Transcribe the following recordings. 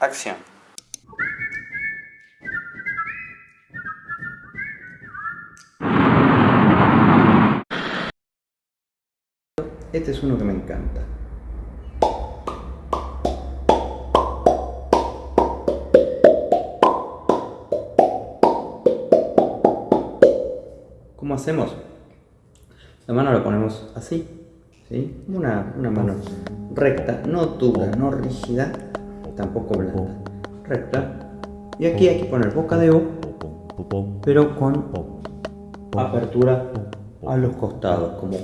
Acción. Este es uno que me encanta. Hacemos? La mano la ponemos así, ¿sí? Una, una mano recta, no dura, no rígida, tampoco blanda, recta. Y aquí hay que poner boca de O, pero con apertura a los costados, como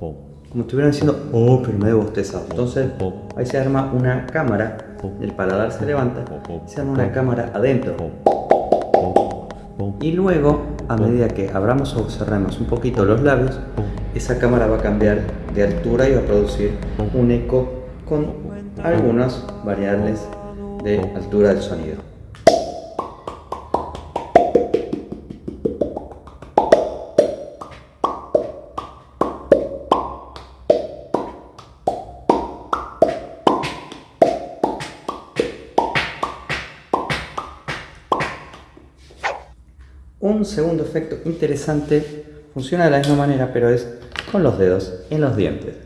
O. Como estuvieran diciendo O, pero medio bostezado. Entonces ahí se arma una cámara, el paladar se levanta, se arma una cámara adentro. Y luego, a medida que abramos o cerremos un poquito los labios, esa cámara va a cambiar de altura y va a producir un eco con algunas variables de altura del sonido. Un segundo efecto interesante funciona de la misma manera, pero es con los dedos en los dientes.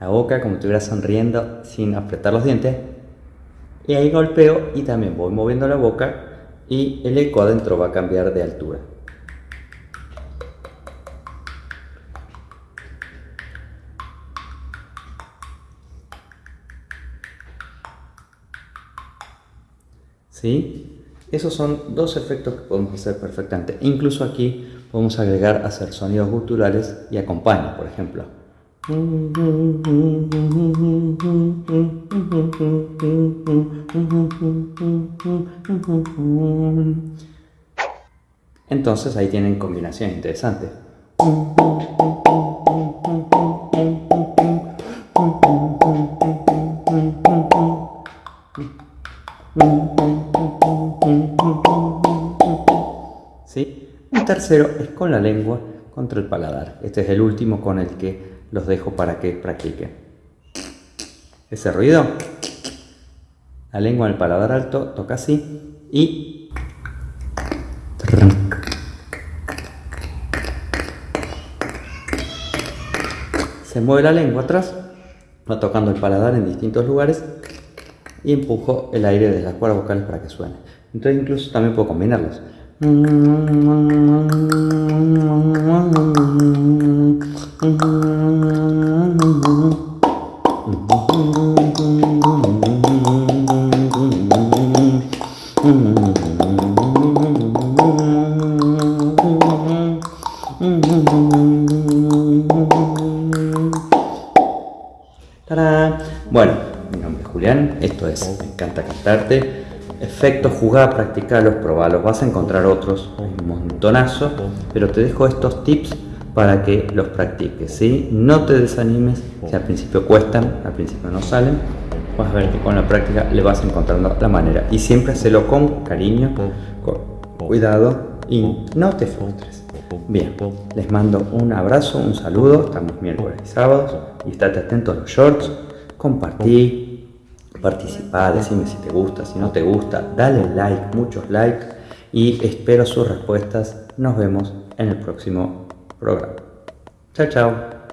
La boca como estuviera sonriendo sin apretar los dientes. Y ahí golpeo y también voy moviendo la boca y el eco adentro va a cambiar de altura. ¿Sí? Esos son dos efectos que podemos hacer perfectamente. Incluso aquí podemos agregar hacer sonidos guturales y acompaña, por ejemplo. Entonces ahí tienen combinación interesante. ¿Sí? Un tercero es con la lengua contra el paladar. Este es el último con el que los dejo para que practiquen. Ese ruido, la lengua en el paladar alto toca así y se mueve la lengua atrás, va tocando el paladar en distintos lugares y empujo el aire de las cuerdas vocales para que suene. Entonces incluso también puedo combinarlos. Mi nombre es Julián, esto es Me encanta cantarte. Efectos, jugá, practicarlos, probalos, vas a encontrar otros, un montonazo, pero te dejo estos tips para que los practiques, ¿sí? No te desanimes, si al principio cuestan, al principio no salen, vas a ver que con la práctica le vas encontrando la manera. Y siempre hacelo con cariño, con cuidado y no te frustres. Bien, les mando un abrazo, un saludo, estamos miércoles y sábados y estate atento a los shorts, compartí, participá, decime si te gusta, si no te gusta, dale like, muchos likes y espero sus respuestas. Nos vemos en el próximo programa. Chao, chao.